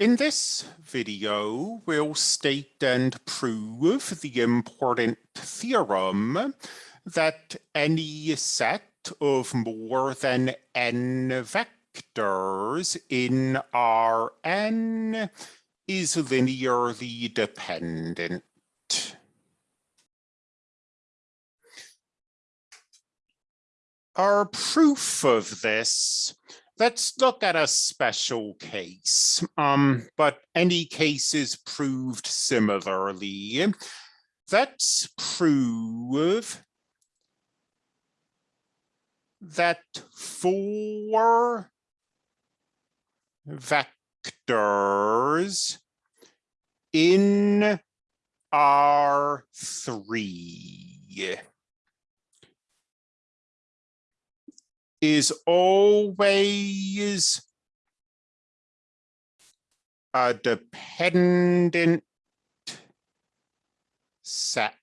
In this video, we'll state and prove the important theorem that any set of more than n vectors in Rn is linearly dependent. Our proof of this let's look at a special case, um, but any case is proved similarly. Let's prove that four vectors in R3 is always a dependent set.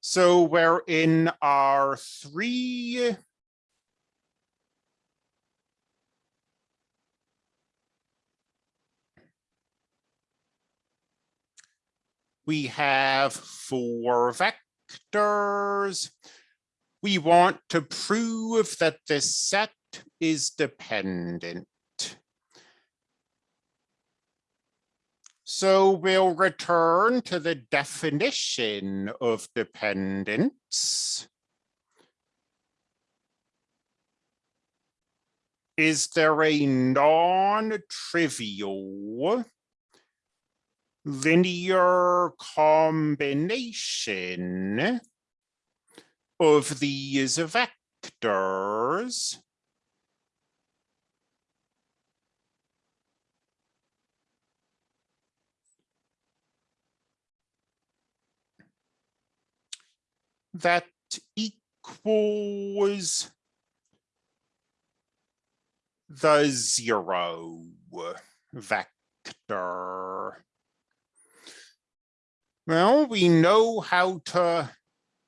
So we're in R3 we have four vectors we want to prove that this set is dependent. So we'll return to the definition of dependence. Is there a non-trivial linear combination of these vectors that equals the zero vector. Well, we know how to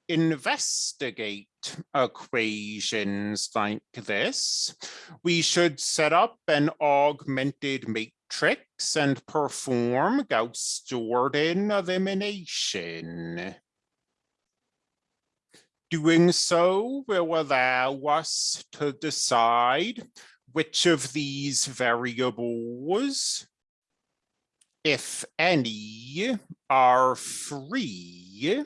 investigate equations like this, we should set up an augmented matrix and perform Gauss-Jordan elimination. Doing so will allow us to decide which of these variables, if any, are free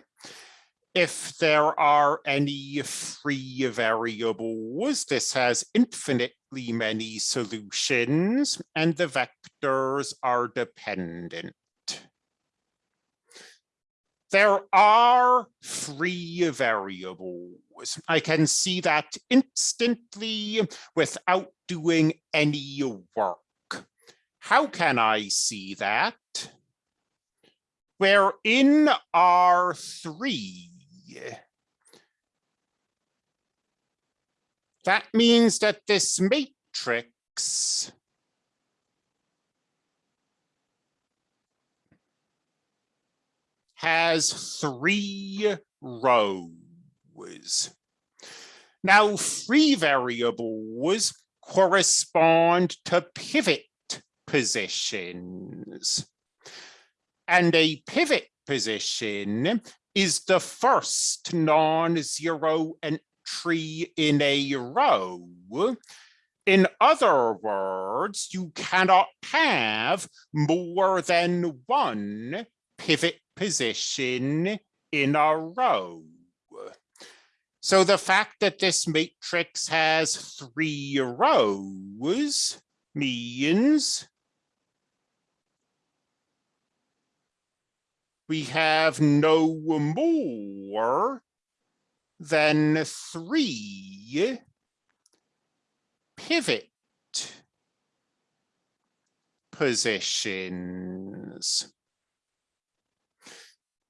if there are any free variables, this has infinitely many solutions and the vectors are dependent. There are free variables. I can see that instantly without doing any work. How can I see that? Where in R3, that means that this matrix has three rows. Now, free variables correspond to pivot positions. And a pivot position is the first non-zero entry in a row. In other words, you cannot have more than one pivot position in a row. So the fact that this matrix has three rows means we have no more than three pivot positions.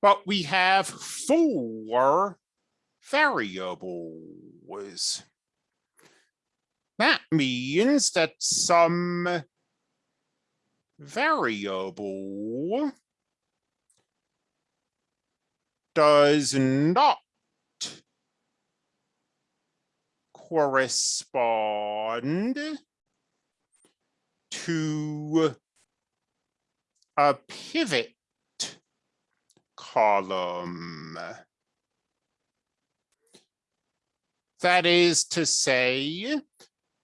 But we have four variables. That means that some variable does not correspond to a pivot column. That is to say,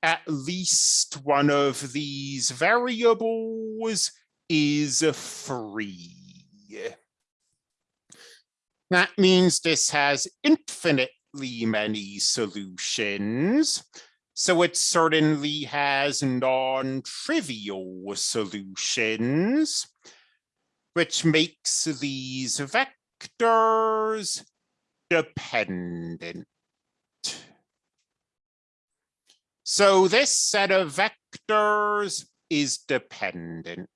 at least one of these variables is free. That means this has infinitely many solutions. So it certainly has non-trivial solutions, which makes these vectors dependent. So this set of vectors is dependent.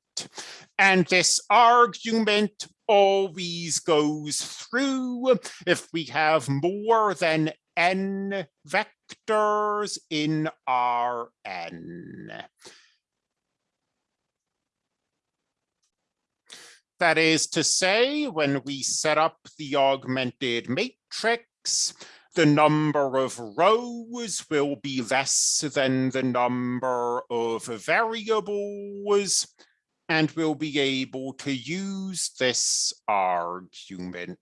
And this argument always goes through if we have more than n vectors in Rn. That is to say, when we set up the augmented matrix, the number of rows will be less than the number of variables, and we'll be able to use this argument.